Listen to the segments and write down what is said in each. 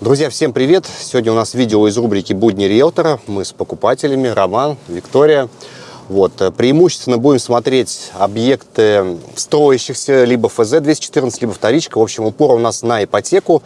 Друзья, всем привет! Сегодня у нас видео из рубрики «Будни риэлтора». Мы с покупателями, Роман, Виктория. Вот, э, преимущественно будем смотреть объекты строящихся, либо ФЗ-214, либо вторичка. В общем, упор у нас на ипотеку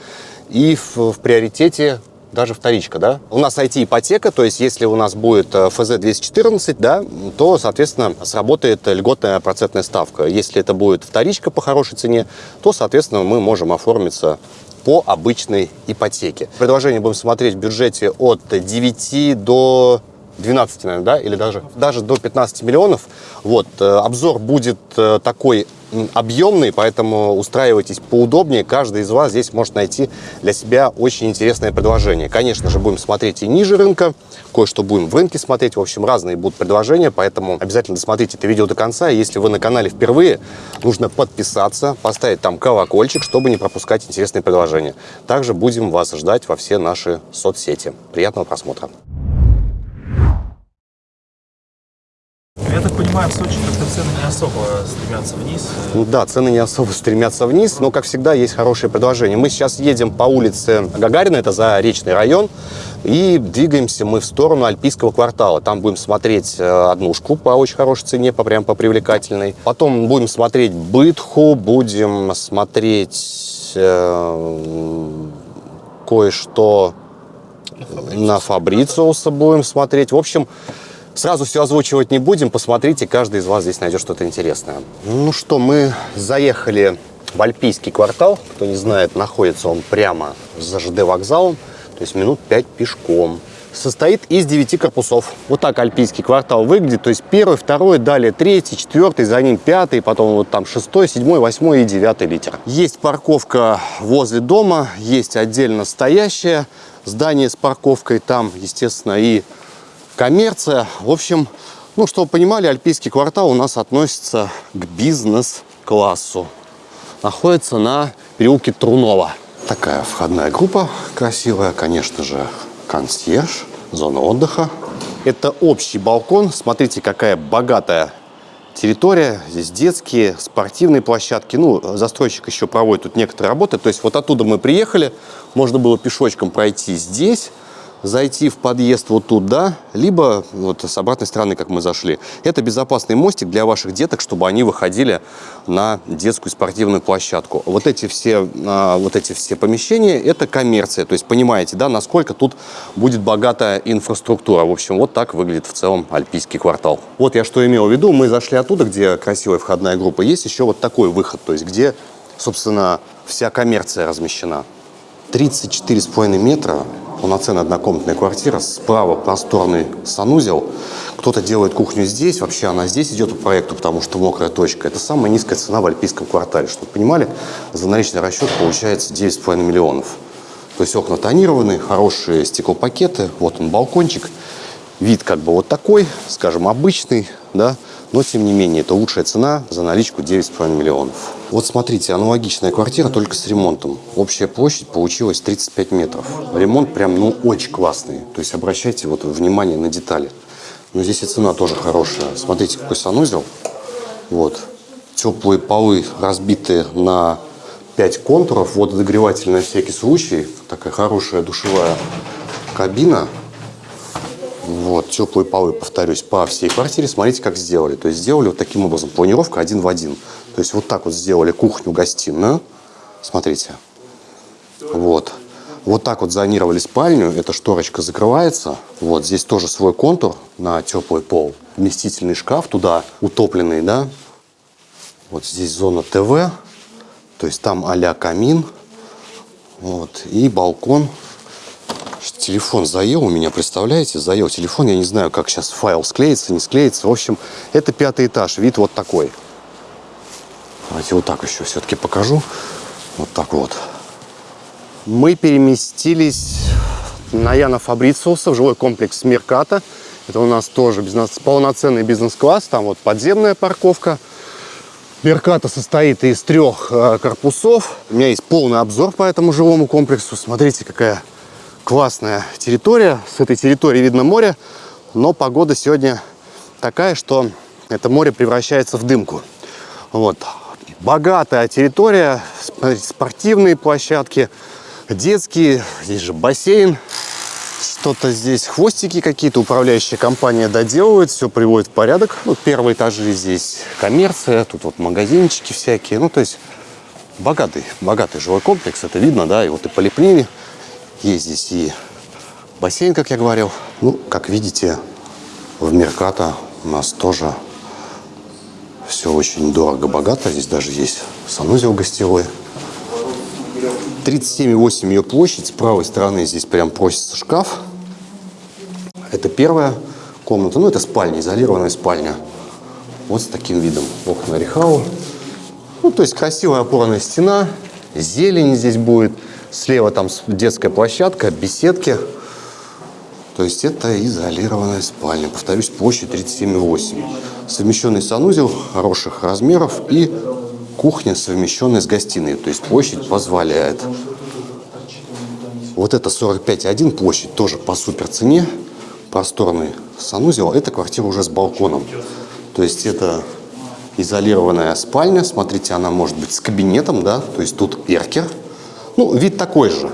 и в, в приоритете даже вторичка, да? У нас IT-ипотека, то есть если у нас будет э, ФЗ-214, да, то, соответственно, сработает льготная процентная ставка. Если это будет вторичка по хорошей цене, то, соответственно, мы можем оформиться по обычной ипотеке. Предложение будем смотреть в бюджете от 9 до 12, наверное, да, или даже, даже до 15 миллионов. Вот, э, обзор будет э, такой объемный, поэтому устраивайтесь поудобнее. Каждый из вас здесь может найти для себя очень интересное предложение. Конечно же, будем смотреть и ниже рынка, кое-что будем в рынке смотреть. В общем, разные будут предложения, поэтому обязательно досмотрите это видео до конца. Если вы на канале впервые, нужно подписаться, поставить там колокольчик, чтобы не пропускать интересные предложения. Также будем вас ждать во все наши соцсети. Приятного просмотра! Я так понимаю, в Сочи как-то цены не особо стремятся вниз. Ну да, цены не особо стремятся вниз, но, как всегда, есть хорошие предложения. Мы сейчас едем по улице Гагарина, это за речный район, и двигаемся мы в сторону Альпийского квартала. Там будем смотреть э, однушку по очень хорошей цене, по, прям по привлекательной. Потом будем смотреть Бытху, будем смотреть э, кое-что на Фабрициуса будем смотреть. В общем, Сразу все озвучивать не будем, посмотрите, каждый из вас здесь найдет что-то интересное. Ну что, мы заехали в Альпийский квартал. Кто не знает, находится он прямо за ЖД вокзалом, то есть минут 5 пешком. Состоит из 9 корпусов. Вот так Альпийский квартал выглядит. То есть первый, второй, далее третий, четвертый, за ним пятый, потом вот там шестой, седьмой, восьмой и девятый литер. Есть парковка возле дома, есть отдельно стоящее здание с парковкой. Там, естественно, и коммерция. В общем, ну, чтобы понимали, Альпийский квартал у нас относится к бизнес-классу. Находится на переулке Трунова. Такая входная группа красивая, конечно же, консьерж, зона отдыха. Это общий балкон. Смотрите, какая богатая территория. Здесь детские, спортивные площадки. Ну, застройщик еще проводит тут некоторые работы. То есть вот оттуда мы приехали. Можно было пешочком пройти здесь зайти в подъезд вот туда, либо вот с обратной стороны, как мы зашли. Это безопасный мостик для ваших деток, чтобы они выходили на детскую спортивную площадку. Вот эти все, а, вот эти все помещения – это коммерция. То есть понимаете, да, насколько тут будет богатая инфраструктура. В общем, вот так выглядит в целом Альпийский квартал. Вот я что имел в виду. Мы зашли оттуда, где красивая входная группа. Есть еще вот такой выход, то есть где, собственно, вся коммерция размещена. 34,5 метра полноценная однокомнатная квартира, справа просторный санузел. Кто-то делает кухню здесь, вообще она здесь идет по проекту, потому что мокрая точка. Это самая низкая цена в Альпийском квартале. Чтобы понимали, за наличный расчет получается 9,5 миллионов. То есть окна тонированные, хорошие стеклопакеты, вот он балкончик. Вид как бы вот такой, скажем, обычный, да, но, тем не менее, это лучшая цена за наличку 9,5 миллионов. Вот смотрите, аналогичная квартира, только с ремонтом. Общая площадь получилась 35 метров. Ремонт прям, ну, очень классный. То есть обращайте вот внимание на детали. Но здесь и цена тоже хорошая. Смотрите, какой санузел. Вот. Теплые полы разбиты на 5 контуров. Вододогреватель на всякий случай. Такая хорошая душевая кабина. Вот, теплые полы, повторюсь, по всей квартире. Смотрите, как сделали. То есть сделали вот таким образом. Планировка один в один. То есть вот так вот сделали кухню-гостиную. Смотрите. Вот. Вот так вот зонировали спальню. Эта шторочка закрывается. Вот здесь тоже свой контур на теплый пол. Вместительный шкаф туда утопленный, да. Вот здесь зона ТВ. То есть там а камин. Вот. И балкон Телефон заел у меня, представляете? Заел телефон. Я не знаю, как сейчас файл склеится, не склеится. В общем, это пятый этаж. Вид вот такой. Давайте вот так еще все-таки покажу. Вот так вот. Мы переместились на Яна Фабрициуса в жилой комплекс Мерката. Это у нас тоже бизнес, полноценный бизнес-класс. Там вот подземная парковка. Мерката состоит из трех э, корпусов. У меня есть полный обзор по этому жилому комплексу. Смотрите, какая классная территория. С этой территории видно море, но погода сегодня такая, что это море превращается в дымку. Вот. Богатая территория, спортивные площадки, детские, здесь же бассейн. Что-то здесь, хвостики какие-то управляющая компания доделывает, все приводит в порядок. Ну, первые этажи здесь коммерция, тут вот магазинчики всякие. Ну, то есть богатый, богатый жилой комплекс, это видно, да, и вот и поликлини. Есть здесь и бассейн, как я говорил. Ну, как видите, в Мерката у нас тоже все очень дорого-богато. Здесь даже есть санузел гостевой. 37,8 ее площадь. С правой стороны здесь прям просится шкаф. Это первая комната. Ну, это спальня, изолированная спальня. Вот с таким видом. Окна Рихау. Ну, то есть красивая опорная стена. Зелень здесь будет. Слева там детская площадка, беседки. То есть это изолированная спальня. Повторюсь, площадь 37,8. Совмещенный санузел хороших размеров и кухня, совмещенная с гостиной. То есть площадь позволяет. Вот это 45,1 площадь, тоже по супер цене. Просторный санузел. Это квартира уже с балконом. То есть это изолированная спальня. Смотрите, она может быть с кабинетом, да. То есть тут эркер. Ну, вид такой же.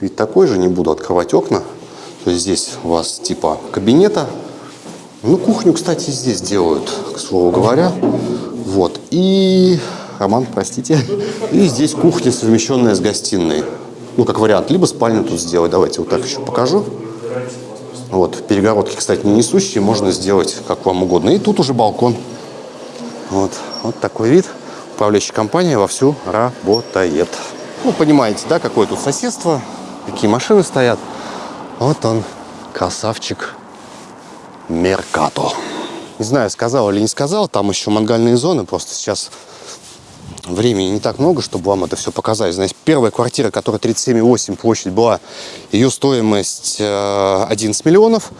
Вид такой же, не буду открывать окна. То есть здесь у вас типа кабинета. Ну, кухню, кстати, здесь делают, к слову говоря. Вот. И, Роман, простите. И здесь кухня, совмещенная с гостиной. Ну, как вариант, либо спальню тут сделать. Давайте вот так еще покажу. Вот, перегородки, кстати, не несущие, можно сделать как вам угодно. И тут уже балкон. Вот, вот такой вид. Управляющая компания вовсю работает. Ну, понимаете, да, какое тут соседство, какие машины стоят. Вот он, красавчик Меркато. Не знаю, сказал или не сказал, там еще мангальные зоны, просто сейчас времени не так много, чтобы вам это все показать. Знаете, первая квартира, которая 37,8 площадь была, ее стоимость 11 миллионов,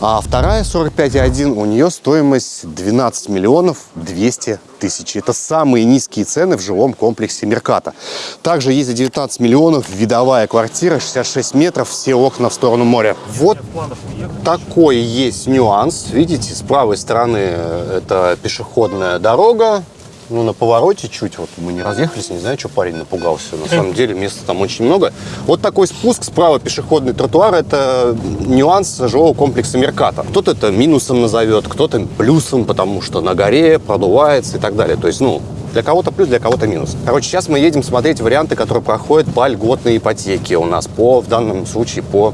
а вторая 45,1, у нее стоимость 12 миллионов 200 тысяч. Это самые низкие цены в жилом комплексе Мерката. Также есть за 19 миллионов видовая квартира, 66 метров, все окна в сторону моря. Вот такой есть нюанс. Видите, с правой стороны это пешеходная дорога, ну, на повороте чуть, вот мы не разъехались, не знаю, что парень напугался. На самом деле места там очень много. Вот такой спуск, справа пешеходный тротуар, это нюанс жилого комплекса Мерката. Кто-то это минусом назовет, кто-то плюсом, потому что на горе продувается и так далее. То есть, ну, для кого-то плюс, для кого-то минус. Короче, сейчас мы едем смотреть варианты, которые проходят по льготной ипотеке у нас, по, в данном случае по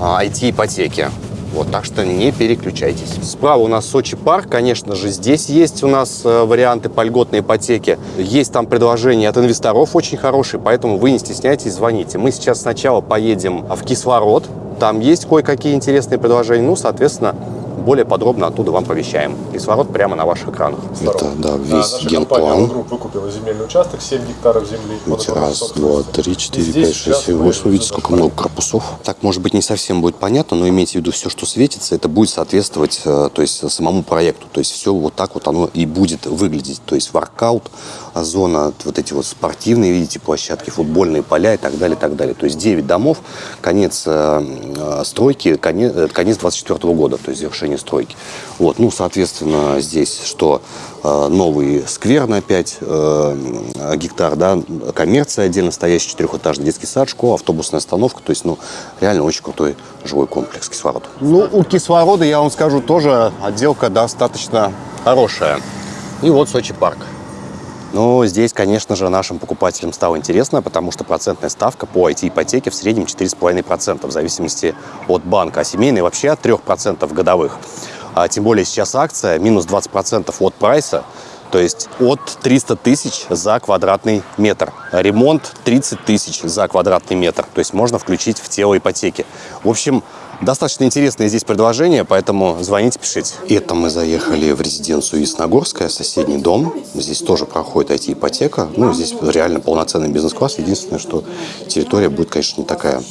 IT-ипотеке. Вот, так что не переключайтесь. Справа у нас Сочи парк. Конечно же, здесь есть у нас э, варианты по льготной ипотеке. Есть там предложения от инвесторов очень хорошие, поэтому вы не стесняйтесь, звоните. Мы сейчас сначала поедем в кислород. Там есть кое-какие интересные предложения. Ну, соответственно, более подробно оттуда вам повещаем. Кислород прямо на ваших экранах. Это, да, весь Наша генплан. «Групп» выкупила земельный участок, 7 гектаров земли. Видите, раз, два, три, четыре, И пять, шесть, семь, восемь. Видите, сколько много корпусов. Так, может быть, не совсем будет понятно, но имейте в виду, все, что светится, это будет соответствовать э, то есть, самому проекту. То есть все вот так вот оно и будет выглядеть. То есть воркаут, а, зона, вот эти вот спортивные, видите, площадки, футбольные поля и так далее, и так далее. То есть 9 домов, конец э, э, стройки, конец, э, конец 24 года, то есть завершение стройки. Вот, ну, соответственно, здесь что? Э, Новый сквер на 5 э, гектар, да, коммерция отдельно стоящий, четырехэтажный детский сад, школа, автобусная остановка. То есть, ну, реально очень крутой жилой комплекс кислород. Ну, у кислорода, я вам скажу, тоже отделка достаточно хорошая. И вот Сочи парк. Но здесь, конечно же, нашим покупателям стало интересно, потому что процентная ставка по IT-ипотеке в среднем 4,5%, в зависимости от банка, а семейные вообще от 3% годовых. А тем более сейчас акция минус 20% от прайса, то есть от 300 тысяч за квадратный метр. Ремонт 30 тысяч за квадратный метр. То есть можно включить в тело ипотеки. В общем, достаточно интересное здесь предложение, поэтому звоните, пишите. Это мы заехали в резиденцию Ясногорская, соседний дом. Здесь тоже проходит IT-ипотека. Ну, здесь реально полноценный бизнес-класс. Единственное, что территория будет, конечно, не такая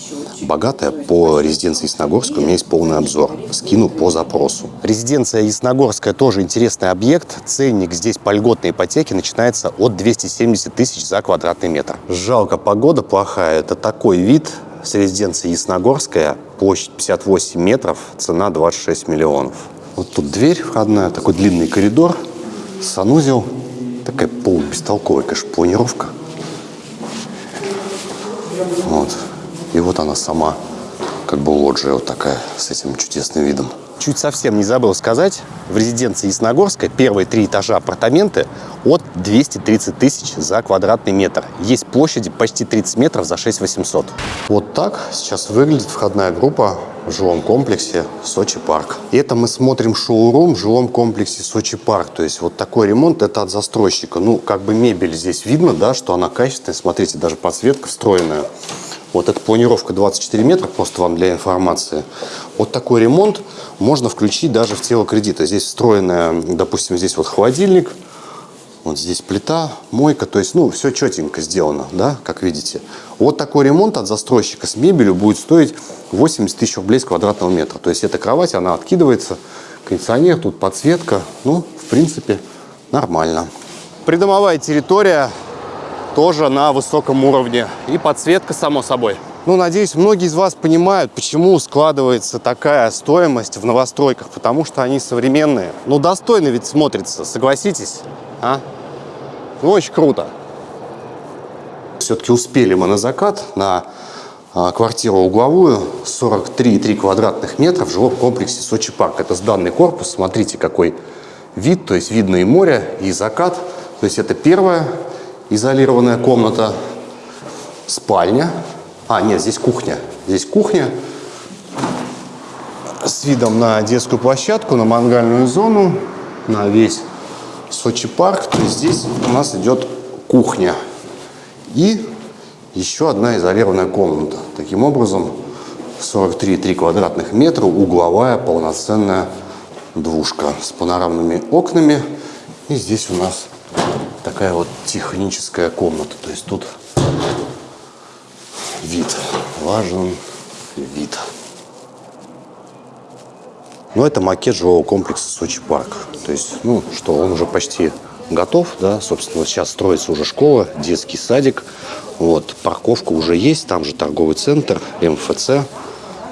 богатая. По резиденции Ясногорской у меня есть полный обзор. Скину по запросу. Резиденция Ясногорская тоже интересный объект. Ценник здесь по льготной ипотеке начинается от 270 тысяч за квадратный метр. Жалко, погода плохая. Это такой вид с резиденции Ясногорская. Площадь 58 метров, цена 26 миллионов. Вот тут дверь входная, такой длинный коридор, санузел. Такая полубестолковая, конечно, планировка. Вот. И вот она сама, как бы лоджия вот такая, с этим чудесным видом. Чуть совсем не забыл сказать, в резиденции Ясногорска первые три этажа апартаменты от 230 тысяч за квадратный метр. Есть площади почти 30 метров за 6 800. Вот так сейчас выглядит входная группа в жилом комплексе Сочи Парк. И это мы смотрим шоурум в жилом комплексе Сочи Парк. То есть вот такой ремонт это от застройщика. Ну, как бы мебель здесь видно, да, что она качественная. Смотрите, даже подсветка встроенная. Вот эта планировка 24 метра, просто вам для информации. Вот такой ремонт можно включить даже в тело кредита. Здесь встроенная, допустим, здесь вот холодильник, вот здесь плита, мойка, то есть, ну, все четенько сделано, да, как видите. Вот такой ремонт от застройщика с мебелью будет стоить 80 тысяч рублей с квадратного метра. То есть, эта кровать, она откидывается, кондиционер, тут подсветка, ну, в принципе, нормально. Придомовая территория тоже на высоком уровне. И подсветка, само собой. Ну, надеюсь, многие из вас понимают, почему складывается такая стоимость в новостройках. Потому что они современные. Ну, достойно ведь смотрится, согласитесь? А? Ну, очень круто. Все-таки успели мы на закат, на а, квартиру угловую, 43,3 квадратных метра в жилом комплексе Сочи Парк. Это сданный корпус, смотрите, какой вид, то есть видно и море, и закат. То есть это первая изолированная комната, спальня. А, нет, здесь кухня. Здесь кухня с видом на детскую площадку, на мангальную зону, на весь Сочи парк. То есть здесь у нас идет кухня. И еще одна изолированная комната. Таким образом, 43,3 квадратных метра, угловая полноценная двушка с панорамными окнами. И здесь у нас такая вот техническая комната. То есть тут вид. Важен вид. Но это макет жилого комплекса Сочи парк. То есть, ну что, он уже почти готов, да, собственно, сейчас строится уже школа, детский садик, вот, парковка уже есть, там же торговый центр, МФЦ,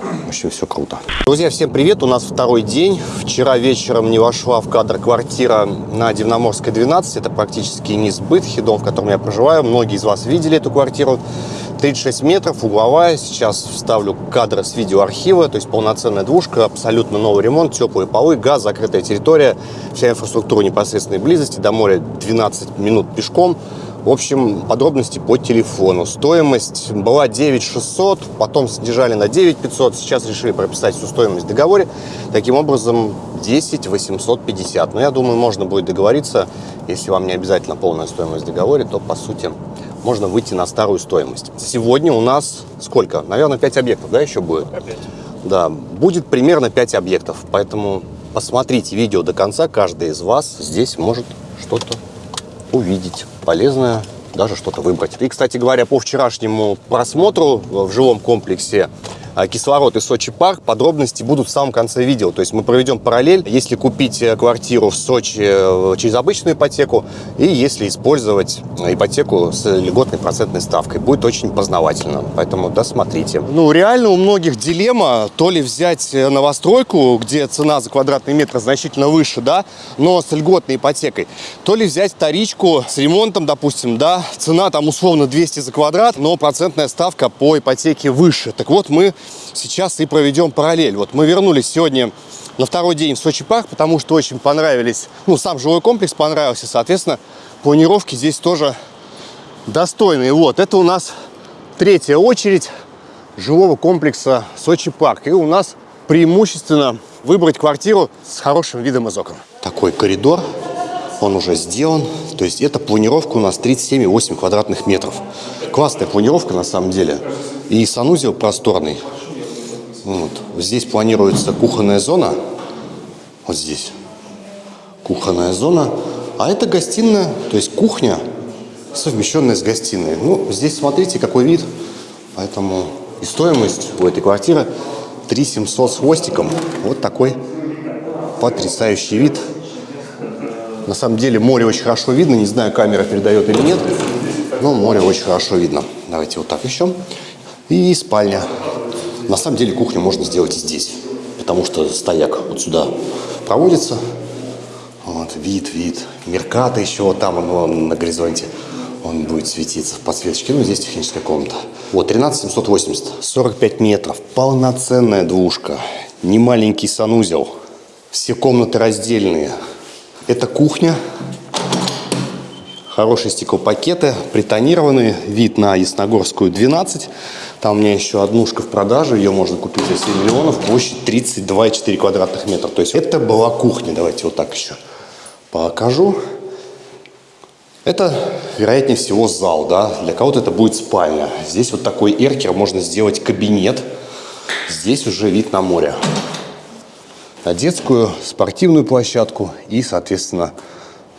в общем, все круто. Друзья, всем привет! У нас второй день. Вчера вечером не вошла в кадр квартира на Дивноморской 12. Это практически сбытхи, дом, в котором я проживаю. Многие из вас видели эту квартиру. 36 метров, угловая. Сейчас вставлю кадры с видеоархива, то есть полноценная двушка, абсолютно новый ремонт, теплые полы, газ, закрытая территория, вся инфраструктура непосредственной близости, до моря 12 минут пешком. В общем, подробности по телефону. Стоимость была 9600, потом снижали на 9500, сейчас решили прописать всю стоимость в договоре. Таким образом, 10 850. Но я думаю, можно будет договориться, если вам не обязательно полная стоимость в договоре, то по сути можно выйти на старую стоимость. Сегодня у нас сколько? Наверное, 5 объектов, да, еще будет? Опять. Да, будет примерно 5 объектов, поэтому посмотрите видео до конца, каждый из вас здесь может что-то увидеть полезное, даже что-то выбрать. И, кстати говоря, по вчерашнему просмотру в жилом комплексе кислород и Сочи парк. Подробности будут в самом конце видео. То есть мы проведем параллель, если купить э, квартиру в Сочи э, через обычную ипотеку и если использовать ипотеку с льготной процентной ставкой. Будет очень познавательно, поэтому досмотрите. Ну, реально у многих дилемма, то ли взять э, новостройку, где цена за квадратный метр значительно выше, да, но с льготной ипотекой, то ли взять вторичку с ремонтом, допустим, да, цена там условно 200 за квадрат, но процентная ставка по ипотеке выше. Так вот, мы сейчас и проведем параллель. Вот мы вернулись сегодня на второй день в Сочи парк, потому что очень понравились, ну, сам жилой комплекс понравился, соответственно, планировки здесь тоже достойные. Вот, это у нас третья очередь жилого комплекса Сочи парк. И у нас преимущественно выбрать квартиру с хорошим видом из окон. Такой коридор, он уже сделан. То есть эта планировка у нас 37,8 квадратных метров. Классная планировка на самом деле. И санузел просторный. Вот. Здесь планируется кухонная зона. Вот здесь. Кухонная зона. А это гостиная, то есть кухня, совмещенная с гостиной. Ну, здесь смотрите, какой вид. Поэтому и стоимость у этой квартиры 3 700 с хвостиком. Вот такой потрясающий вид. На самом деле море очень хорошо видно. Не знаю, камера передает или нет. Но море очень хорошо видно. Давайте вот так еще. И спальня. На самом деле кухню можно сделать и здесь. Потому что стояк вот сюда проводится. Вот, вид, вид. Мерката еще вот там оно на горизонте. Он будет светиться в подсветочке. Ну, здесь техническая комната. Вот, 13 780. 45 метров. Полноценная двушка. Не маленький санузел. Все комнаты раздельные. Это кухня. Хорошие стеклопакеты, притонированные. Вид на Ясногорскую 12. Там у меня еще однушка в продаже. Ее можно купить за 7 миллионов. Площадь 32,4 квадратных метра. То есть это была кухня. Давайте вот так еще покажу. Это, вероятнее всего, зал, да. Для кого-то это будет спальня. Здесь вот такой эркер. Можно сделать кабинет. Здесь уже вид на море. На детскую, спортивную площадку и, соответственно,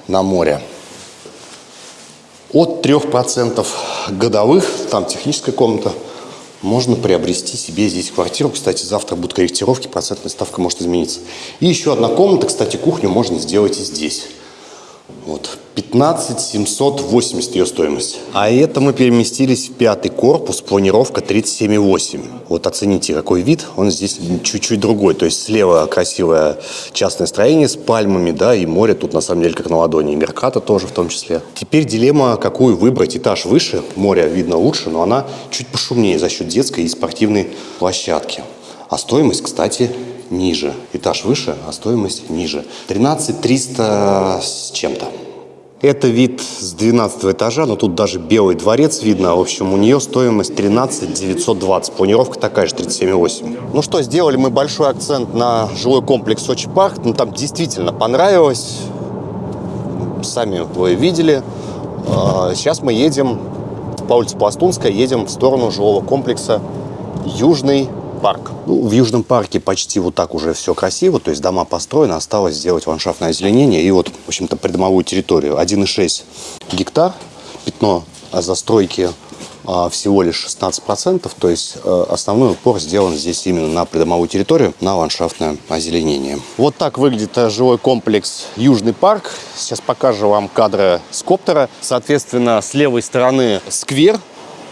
на море. От 3% годовых, там техническая комната, можно приобрести себе здесь квартиру. Кстати, завтра будут корректировки, процентная ставка может измениться. И еще одна комната, кстати, кухню можно сделать и здесь. Вот, 15 780 ее стоимость. А это мы переместились в пятый корпус, планировка 37,8. Вот оцените, какой вид, он здесь чуть-чуть другой. То есть слева красивое частное строение с пальмами, да, и море тут на самом деле как на ладони, и Мерката тоже в том числе. Теперь дилемма, какую выбрать. Этаж выше, море видно лучше, но она чуть пошумнее за счет детской и спортивной площадки. А стоимость, кстати, ниже. Этаж выше, а стоимость ниже. 13 300 с чем-то. Это вид с 12 этажа, но тут даже белый дворец видно. В общем, у нее стоимость 13 920. Планировка такая же, 37,8. Ну что, сделали мы большой акцент на жилой комплекс Сочи Парк. Ну, там действительно понравилось. Сами вы видели. А, Сейчас мы едем по улице Пластунская, едем в сторону жилого комплекса Южный парк. Ну, в Южном парке почти вот так уже все красиво, то есть дома построены, осталось сделать ландшафтное озеленение и вот, в общем-то, придомовую территорию. 1,6 гектар, пятно застройки а, всего лишь 16%, то есть э, основной упор сделан здесь именно на придомовую территорию, на ландшафтное озеленение. Вот так выглядит э, жилой комплекс Южный парк. Сейчас покажу вам кадры с коптера. Соответственно, с левой стороны сквер,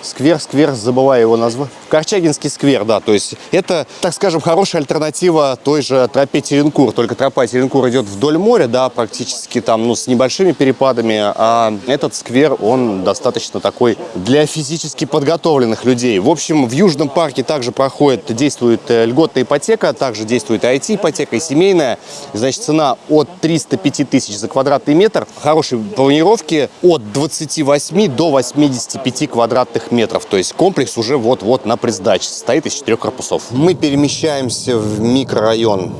Сквер, сквер, забываю его название. Корчагинский сквер, да, то есть это, так скажем, хорошая альтернатива той же тропе Теренкур, только тропа Теренкур идет вдоль моря, да, практически там, ну, с небольшими перепадами, а этот сквер, он достаточно такой для физически подготовленных людей. В общем, в Южном парке также проходит, действует э, льготная ипотека, также действует IT-ипотека и семейная, значит, цена от 305 тысяч за квадратный метр, хорошей планировки от 28 до 85 квадратных метров. То есть комплекс уже вот-вот на предсдаче, состоит из четырех корпусов. Мы перемещаемся в микрорайон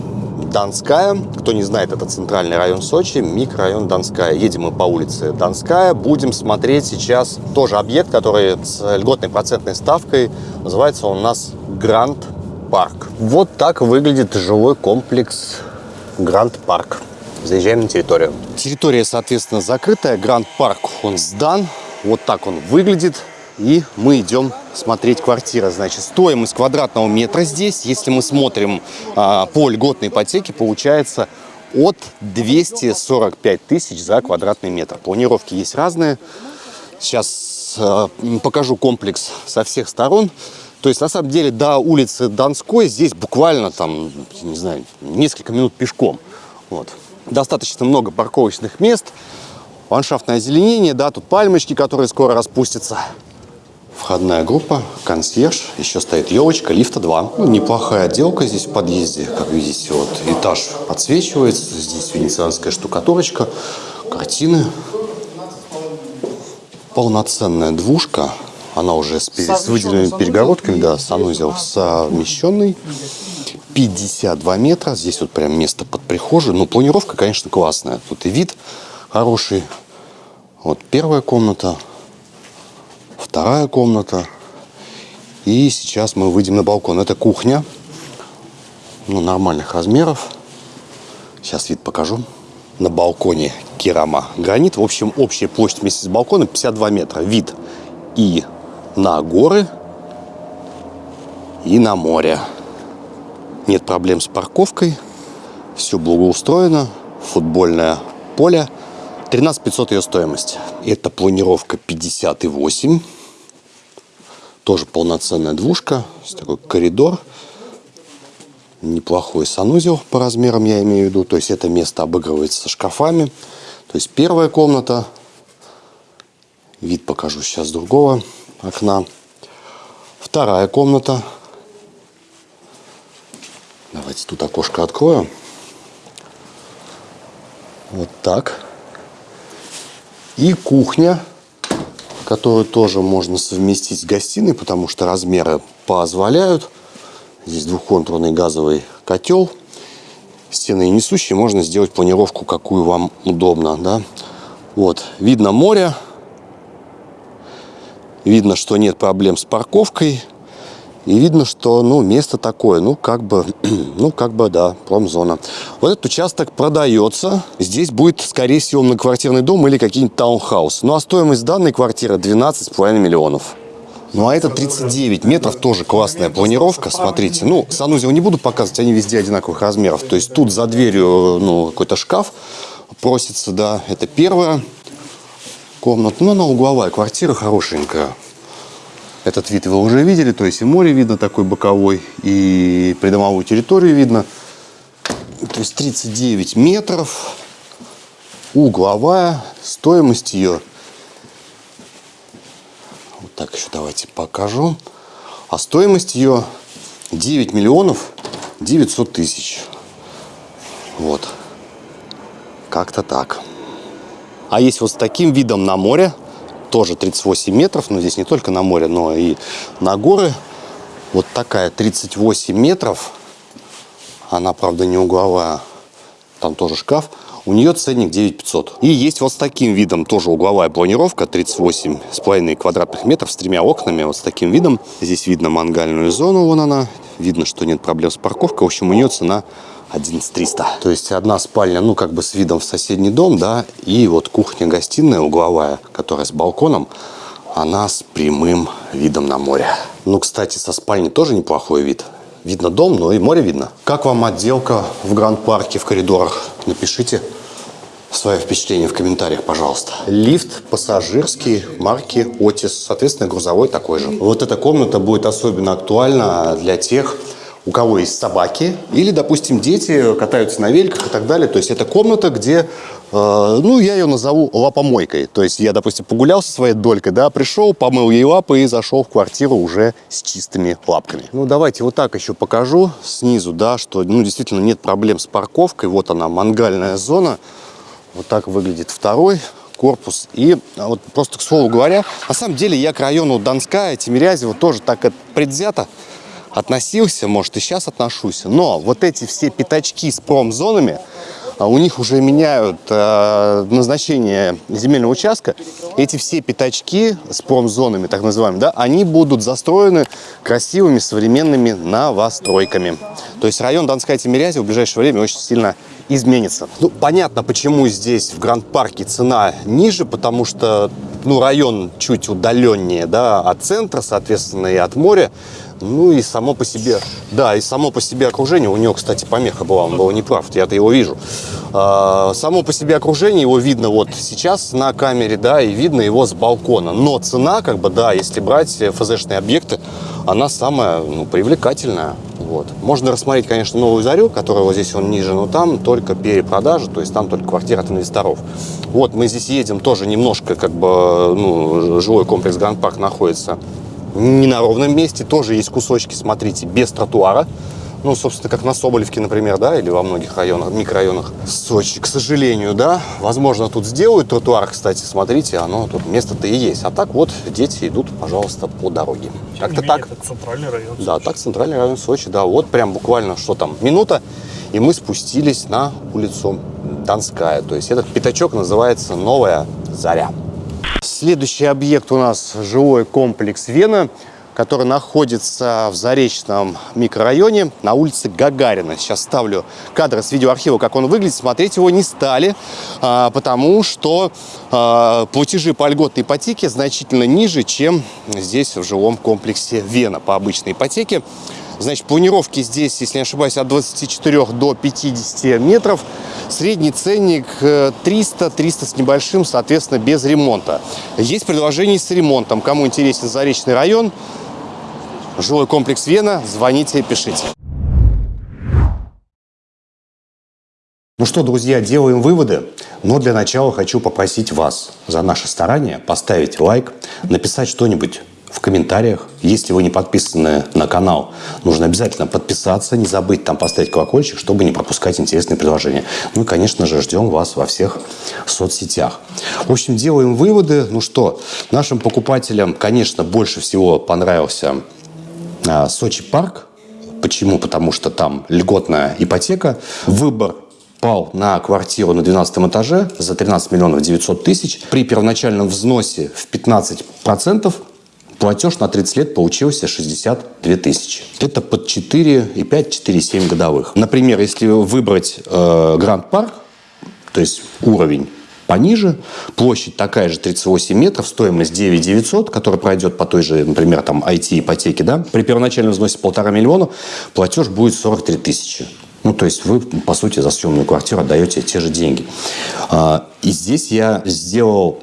Донская. Кто не знает, это центральный район Сочи, микрорайон Донская. Едем мы по улице Донская. Будем смотреть сейчас тоже объект, который с льготной процентной ставкой. Называется он у нас Гранд Парк. Вот так выглядит жилой комплекс Гранд Парк. Заезжаем на территорию. Территория, соответственно, закрытая. Гранд Парк, он сдан. Вот так он выглядит. И мы идем смотреть квартиры. Значит, стоимость квадратного метра здесь, если мы смотрим а, по льготной ипотеке, получается от 245 тысяч за квадратный метр. Планировки есть разные. Сейчас а, покажу комплекс со всех сторон. То есть, на самом деле, до улицы Донской здесь буквально там, не знаю, несколько минут пешком. Вот. Достаточно много парковочных мест, ландшафтное озеленение, да, тут пальмочки, которые скоро распустятся. Входная группа, консьерж, еще стоит елочка, лифта 2. Ну, неплохая отделка здесь в подъезде. Как видите, вот этаж подсвечивается. Здесь венецианская штукатурочка, картины. Полноценная двушка. Она уже с, с выделенными перегородками, да, санузел совмещенный. 52 метра. Здесь вот прям место под прихожей. Ну, планировка, конечно, классная. Тут и вид хороший. Вот первая комната, вторая комната. И сейчас мы выйдем на балкон. Это кухня. Ну, нормальных размеров. Сейчас вид покажу. На балконе керама гранит. В общем, общая площадь вместе с балконом 52 метра. Вид и на горы, и на море. Нет проблем с парковкой. Все благоустроено. Футбольное поле. 13 500 ее стоимость. Это планировка 58. Тоже полноценная двушка. Такой коридор. Неплохой санузел по размерам, я имею в виду. То есть это место обыгрывается шкафами. То есть первая комната. Вид покажу сейчас другого окна. Вторая комната. Давайте тут окошко открою. Вот так. И кухня, которую тоже можно совместить с гостиной, потому что размеры позволяют. Здесь двухконтурный газовый котел. Стены несущие, можно сделать планировку, какую вам удобно. Да? Вот, видно море. Видно, что нет проблем с парковкой. И видно, что ну, место такое, ну как бы, ну как бы, да, промзона. Вот этот участок продается. Здесь будет, скорее всего, многоквартирный дом или какие-нибудь таунхаус. Ну а стоимость данной квартиры 12,5 миллионов. Ну а это 39 метров, тоже классная планировка, смотрите. Ну, санузел не буду показывать, они везде одинаковых размеров. То есть тут за дверью, ну, какой-то шкаф просится, да, это первая комната. Ну, она угловая, квартира хорошенькая. Этот вид вы уже видели, то есть и море видно такой боковой, и придомовую территорию видно. То есть 39 метров, угловая, стоимость ее, вот так еще давайте покажу, а стоимость ее 9 миллионов 900 тысяч. Вот, как-то так. А есть вот с таким видом на море, тоже 38 метров, но здесь не только на море, но и на горы. Вот такая 38 метров, она, правда, не угловая, там тоже шкаф. У нее ценник 9500. И есть вот с таким видом тоже угловая планировка, 38,5 квадратных метров с тремя окнами, вот с таким видом. Здесь видно мангальную зону, вон она. Видно, что нет проблем с парковкой. В общем, у нее цена 11300. То есть одна спальня, ну, как бы с видом в соседний дом, да, и вот кухня-гостиная угловая, которая с балконом, она с прямым видом на море. Ну, кстати, со спальни тоже неплохой вид. Видно дом, но и море видно. Как вам отделка в Гранд-парке в коридорах? Напишите свое впечатление в комментариях, пожалуйста. Лифт пассажирский марки Otis, соответственно, грузовой такой же. Вот эта комната будет особенно актуальна для тех, у кого есть собаки, или, допустим, дети катаются на великах и так далее. То есть это комната, где, э, ну, я ее назову лапомойкой. То есть я, допустим, погулял со своей долькой, да, пришел, помыл ей лапы и зашел в квартиру уже с чистыми лапками. Ну, давайте вот так еще покажу снизу, да, что, ну, действительно нет проблем с парковкой. Вот она, мангальная зона. Вот так выглядит второй корпус. И а, вот просто к слову говоря, на самом деле я к району Донская, Тимирязева тоже так предвзято относился, может и сейчас отношусь, но вот эти все пятачки с промзонами, а у них уже меняют э, назначение земельного участка. Эти все пятачки с промзонами, так называемыми, да, они будут застроены красивыми современными новостройками. То есть район Донская Тимирязева в ближайшее время очень сильно изменится. Ну, понятно, почему здесь в Гранд-парке цена ниже, потому что ну, район чуть удаленнее да, от центра, соответственно, и от моря. Ну и само по себе, да, и само по себе окружение, у него, кстати, помеха была, он был неправ, я-то его вижу. А, само по себе окружение, его видно вот сейчас на камере, да, и видно его с балкона. Но цена, как бы, да, если брать ФЗшные объекты, она самая, ну, привлекательная. Вот. Можно рассмотреть, конечно, новую зарю, которая вот здесь он ниже, но там только перепродажа, то есть там только квартира от инвесторов. Вот мы здесь едем тоже немножко, как бы, ну, жилой комплекс Гранд Парк находится не на ровном месте, тоже есть кусочки, смотрите, без тротуара. Ну, собственно, как на Соболевке, например, да, или во многих районах, микрорайонах Сочи, к сожалению, да. Возможно, тут сделают тротуар, кстати, смотрите, оно тут место-то и есть. А так вот дети идут, пожалуйста, по дороге. Как-то так. Это центральный район. Да, так центральный район Сочи, да. Вот прям буквально, что там, минута, и мы спустились на улицу Донская. То есть этот пятачок называется «Новая Заря». Следующий объект у нас жилой комплекс Вена, который находится в Заречном микрорайоне на улице Гагарина. Сейчас ставлю кадры с видеоархива, как он выглядит. Смотреть его не стали, а, потому что а, платежи по льготной ипотеке значительно ниже, чем здесь в жилом комплексе Вена по обычной ипотеке. Значит, планировки здесь, если не ошибаюсь, от 24 до 50 метров. Средний ценник 300-300 с небольшим, соответственно, без ремонта. Есть предложение с ремонтом. Кому интересен Заречный район, жилой комплекс Вена, звоните, пишите. Ну что, друзья, делаем выводы. Но для начала хочу попросить вас за наше старание поставить лайк, написать что-нибудь в комментариях. Если вы не подписаны на канал, нужно обязательно подписаться, не забыть там поставить колокольчик, чтобы не пропускать интересные предложения. Ну и, конечно же, ждем вас во всех соцсетях. В общем, делаем выводы. Ну что, нашим покупателям, конечно, больше всего понравился а, Сочи парк. Почему? Потому что там льготная ипотека. Выбор пал на квартиру на 12 этаже за 13 миллионов 900 тысяч. При первоначальном взносе в 15% платеж на 30 лет получился 62 тысячи. Это под 4,5-4,7 годовых. Например, если выбрать э, Гранд Парк, то есть уровень пониже, площадь такая же 38 метров, стоимость 9 900, которая пройдет по той же, например, там IT-ипотеке, да, при первоначальном взносе полтора миллиона платеж будет 43 тысячи. Ну, то есть вы, по сути, за съемную квартиру отдаете те же деньги. А, и здесь я сделал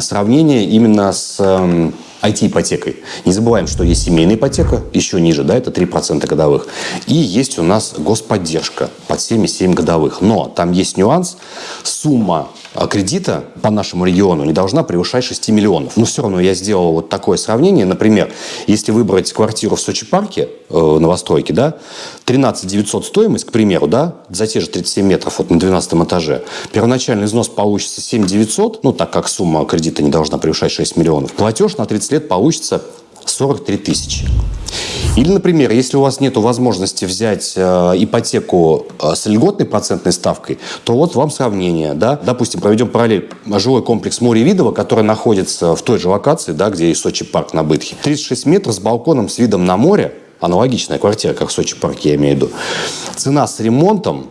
сравнение именно с эм, IT-ипотекой. Не забываем, что есть семейная ипотека, еще ниже, да, это 3% годовых. И есть у нас господдержка под 7,7 годовых. Но там есть нюанс. Сумма кредита по нашему региону не должна превышать 6 миллионов. Но все равно я сделал вот такое сравнение. Например, если выбрать квартиру в Сочи парке, э, новостройке, да, 13 900 стоимость, к примеру, да, за те же 37 метров вот на 12 этаже, первоначальный взнос получится 7 900, ну, так как сумма кредита не должна превышать 6 миллионов, платеж на 30 лет получится 43 тысячи. Или, например, если у вас нет возможности взять э, ипотеку э, с льготной процентной ставкой, то вот вам сравнение. Да? Допустим, проведем параллель. Жилой комплекс Море Видово, который находится в той же локации, да, где и Сочи парк на Бытхе. 36 метров с балконом с видом на море. Аналогичная квартира, как в Сочи парке, я имею в виду. Цена с ремонтом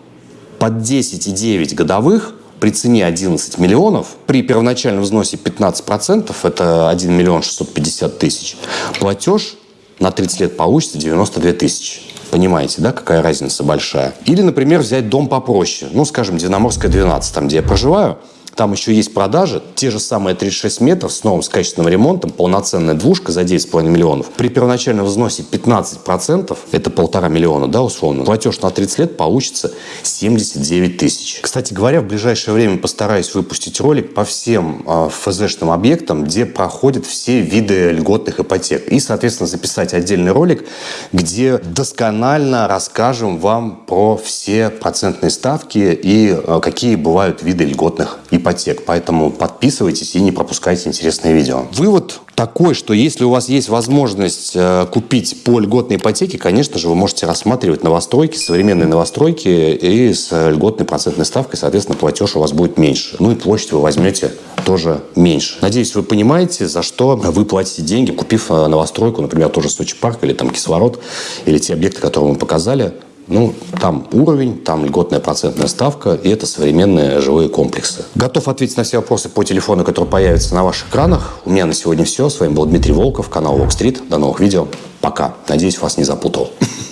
под 10,9 годовых при цене 11 миллионов, при первоначальном взносе 15%, это 1 миллион 650 тысяч, платеж на 30 лет получится 92 тысячи. Понимаете, да, какая разница большая? Или, например, взять дом попроще. Ну, скажем, Динаморская 12, там, где я проживаю. Там еще есть продажи, те же самые 36 метров с новым с качественным ремонтом, полноценная двушка за 9,5 миллионов. При первоначальном взносе 15%, это полтора миллиона, да, условно, платеж на 30 лет получится 79 тысяч. Кстати говоря, в ближайшее время постараюсь выпустить ролик по всем э, ФЗшным объектам, где проходят все виды льготных ипотек. И, соответственно, записать отдельный ролик, где досконально расскажем вам про все процентные ставки и э, какие бывают виды льготных ипотек ипотек. Поэтому подписывайтесь и не пропускайте интересные видео. Вывод такой, что если у вас есть возможность э, купить по льготной ипотеке, конечно же, вы можете рассматривать новостройки, современные новостройки и с льготной процентной ставкой, соответственно, платеж у вас будет меньше. Ну и площадь вы возьмете тоже меньше. Надеюсь, вы понимаете, за что вы платите деньги, купив э, новостройку, например, тоже Сочи парк или там кислород, или те объекты, которые мы показали. Ну, там уровень, там льготная процентная ставка, и это современные жилые комплексы. Готов ответить на все вопросы по телефону, которые появятся на ваших экранах. У меня на сегодня все. С вами был Дмитрий Волков, канал Walk Street. До новых видео. Пока. Надеюсь, вас не запутал.